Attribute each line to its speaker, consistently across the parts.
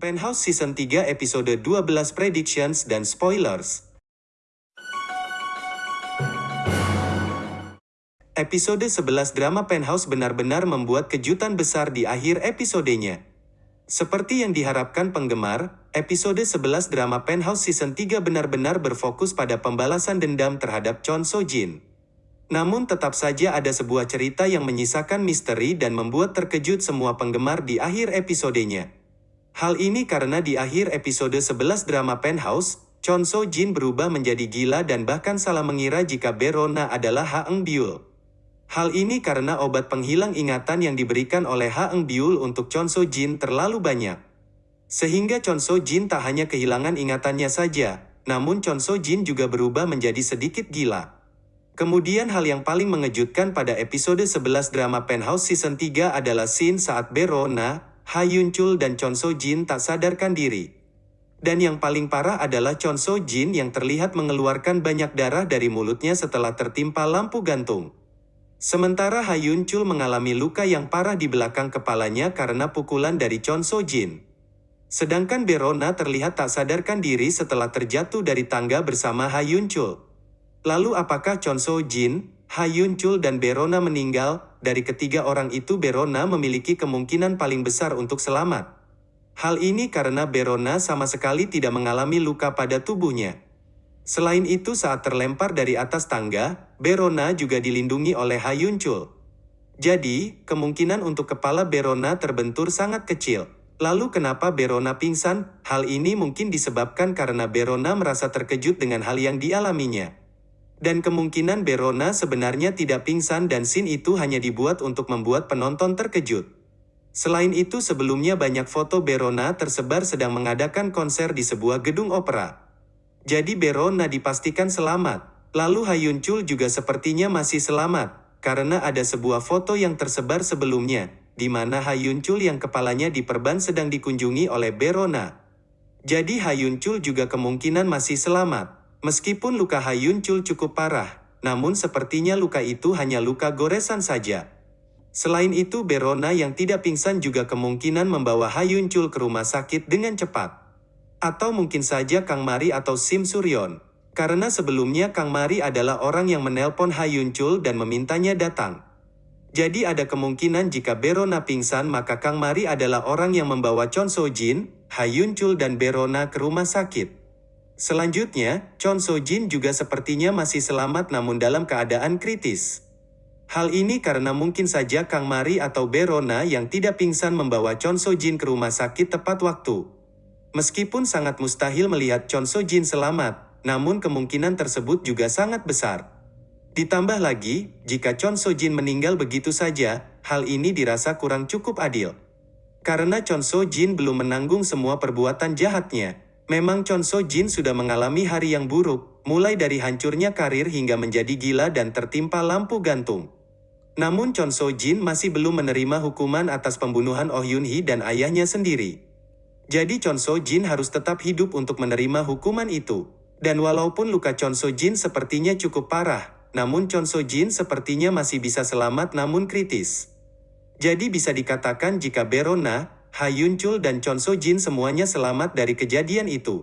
Speaker 1: Penthouse Season 3 episode 12 Predictions dan Spoilers Episode 11 drama Penthouse benar-benar membuat kejutan besar di akhir episodenya. Seperti yang diharapkan penggemar, episode 11 drama Penthouse Season 3 benar-benar berfokus pada pembalasan dendam terhadap Chon So Jin. Namun tetap saja ada sebuah cerita yang menyisakan misteri dan membuat terkejut semua penggemar di akhir episodenya. Hal ini karena di akhir episode 11 drama Penthouse, Chon So Jin berubah menjadi gila dan bahkan salah mengira jika Berona adalah Ha Eng Byul. Hal ini karena obat penghilang ingatan yang diberikan oleh Ha Eng Byul untuk Chon So Jin terlalu banyak. Sehingga Chon So Jin tak hanya kehilangan ingatannya saja, namun Chon So Jin juga berubah menjadi sedikit gila. Kemudian hal yang paling mengejutkan pada episode 11 drama Penthouse Season 3 adalah scene saat Berona, Ha Yun Chul dan Chon So Jin tak sadarkan diri. Dan yang paling parah adalah Chon So Jin yang terlihat mengeluarkan banyak darah dari mulutnya setelah tertimpa lampu gantung. Sementara Ha Yun Chul mengalami luka yang parah di belakang kepalanya karena pukulan dari Chon So Jin. Sedangkan Berona terlihat tak sadarkan diri setelah terjatuh dari tangga bersama Ha Yun Chul. Lalu apakah Chon So Jin, Ha Yun Chul dan Berona meninggal? Dari ketiga orang itu Berona memiliki kemungkinan paling besar untuk selamat. Hal ini karena Berona sama sekali tidak mengalami luka pada tubuhnya. Selain itu saat terlempar dari atas tangga, Berona juga dilindungi oleh Ha Yun Chul. Jadi, kemungkinan untuk kepala Berona terbentur sangat kecil. Lalu kenapa Berona pingsan? Hal ini mungkin disebabkan karena Berona merasa terkejut dengan hal yang dialaminya. Dan kemungkinan Berona sebenarnya tidak pingsan dan scene itu hanya dibuat untuk membuat penonton terkejut. Selain itu sebelumnya banyak foto Berona tersebar sedang mengadakan konser di sebuah gedung opera. Jadi Berona dipastikan selamat. Lalu Hayun Chul juga sepertinya masih selamat, karena ada sebuah foto yang tersebar sebelumnya, di mana Hayun Chul yang kepalanya diperban sedang dikunjungi oleh Berona. Jadi Hayun Chul juga kemungkinan masih selamat. Meskipun luka Hayun Chul cukup parah, namun sepertinya luka itu hanya luka goresan saja. Selain itu Berona yang tidak pingsan juga kemungkinan membawa Hayun Chul ke rumah sakit dengan cepat. Atau mungkin saja Kang Mari atau Sim Suryon. Karena sebelumnya Kang Mari adalah orang yang menelpon Hayun Chul dan memintanya datang. Jadi ada kemungkinan jika Berona pingsan maka Kang Mari adalah orang yang membawa Chon So Jin, Hayun Chul dan Berona ke rumah sakit. Selanjutnya, Chon So Jin juga sepertinya masih selamat namun dalam keadaan kritis. Hal ini karena mungkin saja Kang Mari atau Berona yang tidak pingsan membawa Chon So Jin ke rumah sakit tepat waktu. Meskipun sangat mustahil melihat Chon So Jin selamat, namun kemungkinan tersebut juga sangat besar. Ditambah lagi, jika Chon So Jin meninggal begitu saja, hal ini dirasa kurang cukup adil. Karena Chon So Jin belum menanggung semua perbuatan jahatnya, memang Chon So Jin sudah mengalami hari yang buruk, mulai dari hancurnya karir hingga menjadi gila dan tertimpa lampu gantung. Namun Chon So Jin masih belum menerima hukuman atas pembunuhan Oh Yun Hee dan ayahnya sendiri. Jadi Chon So Jin harus tetap hidup untuk menerima hukuman itu. Dan walaupun luka Chon So Jin sepertinya cukup parah, namun Chon So Jin sepertinya masih bisa selamat namun kritis. Jadi bisa dikatakan jika Berona, Ha Yun Chul dan Chon So Jin semuanya selamat dari kejadian itu.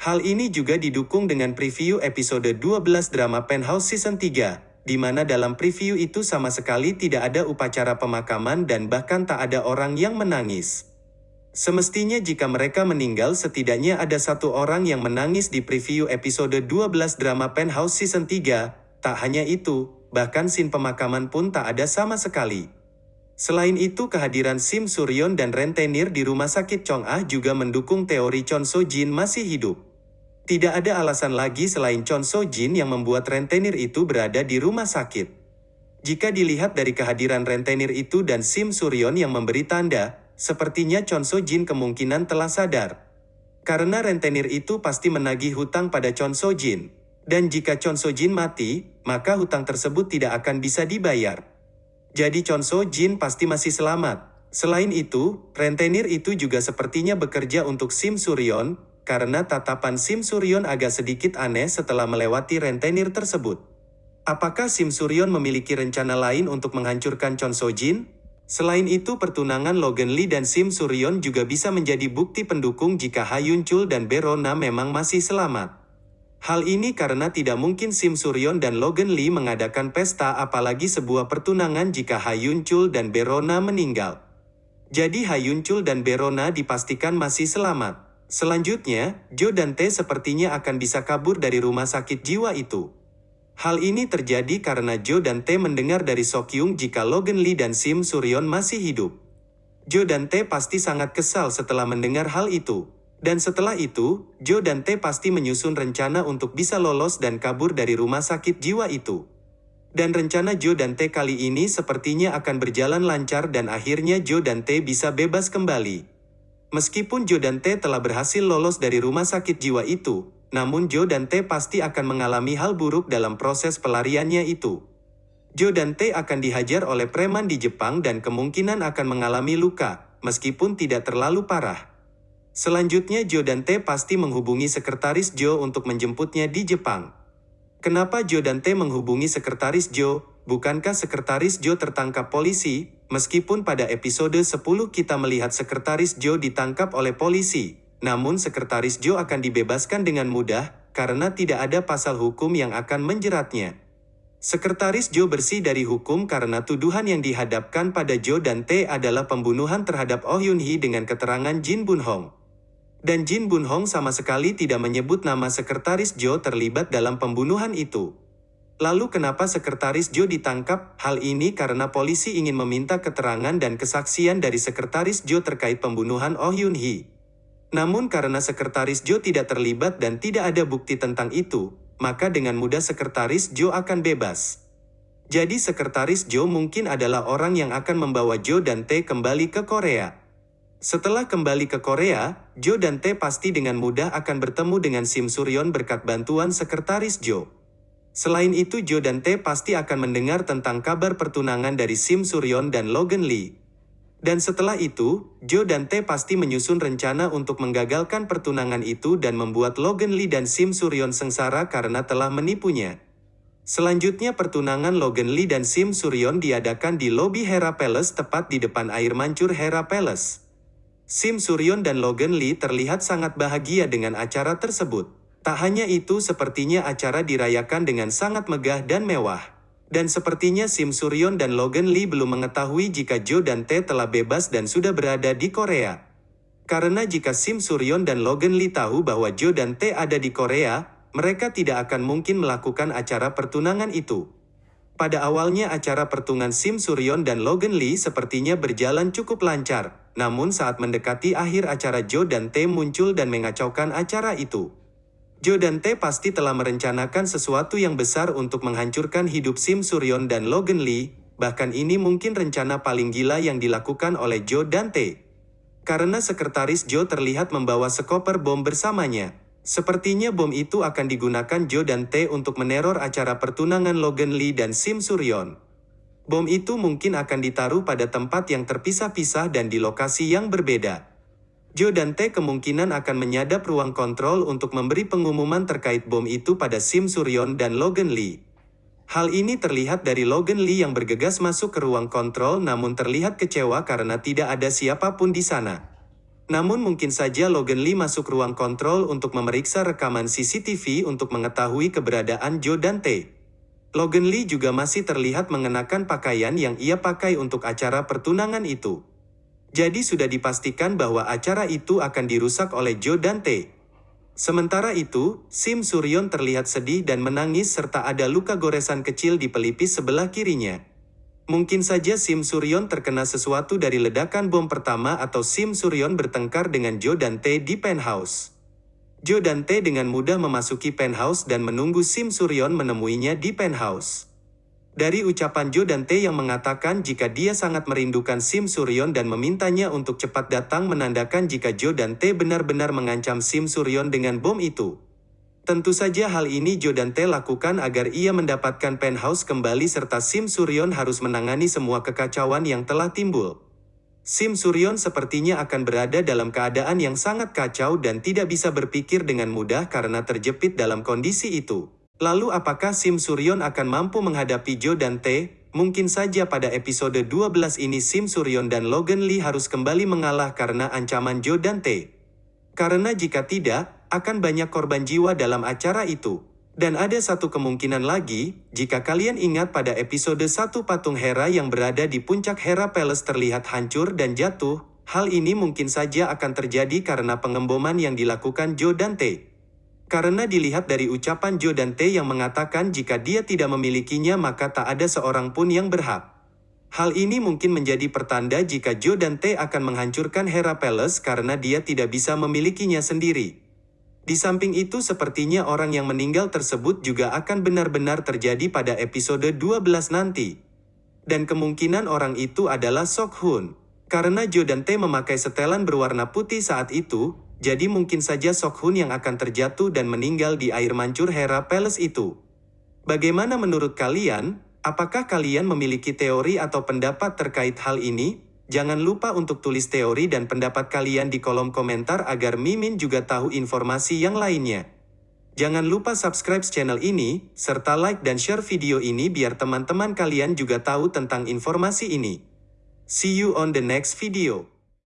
Speaker 1: Hal ini juga didukung dengan preview episode 12 drama Penthouse Season 3, di mana dalam preview itu sama sekali tidak ada upacara pemakaman dan bahkan tak ada orang yang menangis. Semestinya jika mereka meninggal setidaknya ada satu orang yang menangis di preview episode 12 drama Penthouse Season 3, tak hanya itu, bahkan scene pemakaman pun tak ada sama sekali. Selain itu kehadiran Sim Suryon dan Rentenir di rumah sakit Chong Ah juga mendukung teori Chon So Jin masih hidup. Tidak ada alasan lagi selain Chon So Jin yang membuat Rentenir itu berada di rumah sakit. Jika dilihat dari kehadiran Rentenir itu dan Sim Suryon yang memberi tanda, Sepertinya Chon So Jin kemungkinan telah sadar. Karena rentenir itu pasti menagih hutang pada Chon So Jin. Dan jika Chon So Jin mati, maka hutang tersebut tidak akan bisa dibayar. Jadi Chon So Jin pasti masih selamat. Selain itu, rentenir itu juga sepertinya bekerja untuk Sim Suryon, karena tatapan Sim Suryon agak sedikit aneh setelah melewati rentenir tersebut. Apakah Sim Suryon memiliki rencana lain untuk menghancurkan Chon So Jin? Selain itu pertunangan Logan Lee dan Sim Suryon juga bisa menjadi bukti pendukung jika Hayun Chul dan Berona memang masih selamat. Hal ini karena tidak mungkin Sim Suryon dan Logan Lee mengadakan pesta apalagi sebuah pertunangan jika Hayun Chul dan Berona meninggal. Jadi Hayun Chul dan Berona dipastikan masih selamat. Selanjutnya, Jo dan T sepertinya akan bisa kabur dari rumah sakit jiwa itu. Hal ini terjadi karena Jo dan T mendengar dari Sokyung jika Logan Lee dan Sim Suryon masih hidup. Jo dan T pasti sangat kesal setelah mendengar hal itu. Dan setelah itu, Jo dan T pasti menyusun rencana untuk bisa lolos dan kabur dari rumah sakit jiwa itu. Dan rencana Jo dan T kali ini sepertinya akan berjalan lancar dan akhirnya Jo dan T bisa bebas kembali. Meskipun Jo dan T telah berhasil lolos dari rumah sakit jiwa itu, namun Jo dan T pasti akan mengalami hal buruk dalam proses pelariannya itu. Jo dan T akan dihajar oleh preman di Jepang dan kemungkinan akan mengalami luka, meskipun tidak terlalu parah. Selanjutnya Jo dan T pasti menghubungi sekretaris Jo untuk menjemputnya di Jepang. Kenapa Jo dan T menghubungi sekretaris Jo? Bukankah sekretaris Jo tertangkap polisi? Meskipun pada episode 10 kita melihat sekretaris Jo ditangkap oleh polisi, namun sekretaris Joe akan dibebaskan dengan mudah, karena tidak ada pasal hukum yang akan menjeratnya. Sekretaris Joe bersih dari hukum karena tuduhan yang dihadapkan pada Joe dan T adalah pembunuhan terhadap Oh Yun Hee dengan keterangan Jin Bun Hong. Dan Jin Bun Hong sama sekali tidak menyebut nama sekretaris Joe terlibat dalam pembunuhan itu. Lalu kenapa sekretaris Joe ditangkap? Hal ini karena polisi ingin meminta keterangan dan kesaksian dari sekretaris Joe terkait pembunuhan Oh Yun Hee. Namun karena sekretaris Joe tidak terlibat dan tidak ada bukti tentang itu, maka dengan mudah sekretaris Joe akan bebas. Jadi sekretaris Joe mungkin adalah orang yang akan membawa Joe dan T kembali ke Korea. Setelah kembali ke Korea, Joe dan T pasti dengan mudah akan bertemu dengan Sim Suryon berkat bantuan sekretaris Joe. Selain itu Joe dan T pasti akan mendengar tentang kabar pertunangan dari Sim Suryon dan Logan Lee. Dan setelah itu, Joe dan T pasti menyusun rencana untuk menggagalkan pertunangan itu dan membuat Logan Lee dan Sim Suryon sengsara karena telah menipunya. Selanjutnya pertunangan Logan Lee dan Sim Suryon diadakan di lobi Hera Palace tepat di depan air mancur Hera Palace. Sim Suryon dan Logan Lee terlihat sangat bahagia dengan acara tersebut. Tak hanya itu sepertinya acara dirayakan dengan sangat megah dan mewah. Dan sepertinya Sim Suryon dan Logan Lee belum mengetahui jika Joe dan T telah bebas dan sudah berada di Korea. Karena jika Sim Suryon dan Logan Lee tahu bahwa Joe dan T ada di Korea, mereka tidak akan mungkin melakukan acara pertunangan itu. Pada awalnya acara pertunangan Sim Suryon dan Logan Lee sepertinya berjalan cukup lancar, namun saat mendekati akhir acara Joe dan T muncul dan mengacaukan acara itu. Joe dan T pasti telah merencanakan sesuatu yang besar untuk menghancurkan hidup Sim Suryon dan Logan Lee, bahkan ini mungkin rencana paling gila yang dilakukan oleh Joe dan T. Karena sekretaris Joe terlihat membawa sekoper bom bersamanya. Sepertinya bom itu akan digunakan Joe dan T untuk meneror acara pertunangan Logan Lee dan Sim Suryon. Bom itu mungkin akan ditaruh pada tempat yang terpisah-pisah dan di lokasi yang berbeda. Joe dan T kemungkinan akan menyadap ruang kontrol untuk memberi pengumuman terkait bom itu pada Sim Suryon dan Logan Lee. Hal ini terlihat dari Logan Lee yang bergegas masuk ke ruang kontrol namun terlihat kecewa karena tidak ada siapa pun di sana. Namun mungkin saja Logan Lee masuk ruang kontrol untuk memeriksa rekaman CCTV untuk mengetahui keberadaan Joe dan T. Logan Lee juga masih terlihat mengenakan pakaian yang ia pakai untuk acara pertunangan itu. Jadi sudah dipastikan bahwa acara itu akan dirusak oleh Joe Dante. Sementara itu, Sim Suryon terlihat sedih dan menangis serta ada luka goresan kecil di pelipis sebelah kirinya. Mungkin saja Sim Suryon terkena sesuatu dari ledakan bom pertama atau Sim Suryon bertengkar dengan Joe Dante di penthouse. Joe Dante dengan mudah memasuki penthouse dan menunggu Sim Suryon menemuinya di penthouse. Dari ucapan Jo dan T yang mengatakan jika dia sangat merindukan Sim Suryon dan memintanya untuk cepat datang menandakan jika Jo dan T benar-benar mengancam Sim Suryon dengan bom itu. Tentu saja hal ini Jo dan T lakukan agar ia mendapatkan penthouse kembali serta Sim Suryon harus menangani semua kekacauan yang telah timbul. Sim Suryon sepertinya akan berada dalam keadaan yang sangat kacau dan tidak bisa berpikir dengan mudah karena terjepit dalam kondisi itu. Lalu apakah Sim Suryon akan mampu menghadapi Jo dan mungkin saja pada episode 12 ini Sim Suryon dan Logan Lee harus kembali mengalah karena ancaman Joe Dante. Karena jika tidak, akan banyak korban jiwa dalam acara itu. Dan ada satu kemungkinan lagi, jika kalian ingat pada episode 1 patung Hera yang berada di puncak Hera Palace terlihat hancur dan jatuh, hal ini mungkin saja akan terjadi karena pengemboman yang dilakukan Joe Dante. Karena dilihat dari ucapan Joe Dante yang mengatakan jika dia tidak memilikinya maka tak ada seorang pun yang berhak. Hal ini mungkin menjadi pertanda jika Joe Dante akan menghancurkan Hera Palace karena dia tidak bisa memilikinya sendiri. Di samping itu sepertinya orang yang meninggal tersebut juga akan benar-benar terjadi pada episode 12 nanti. Dan kemungkinan orang itu adalah Sok Hun. Karena Jo dan Tae memakai setelan berwarna putih saat itu, jadi mungkin saja Sok Hun yang akan terjatuh dan meninggal di air mancur Hera Palace itu. Bagaimana menurut kalian? Apakah kalian memiliki teori atau pendapat terkait hal ini? Jangan lupa untuk tulis teori dan pendapat kalian di kolom komentar agar Mimin juga tahu informasi yang lainnya. Jangan lupa subscribe channel ini, serta like dan share video ini biar teman-teman kalian juga tahu tentang informasi ini. See you on the next video.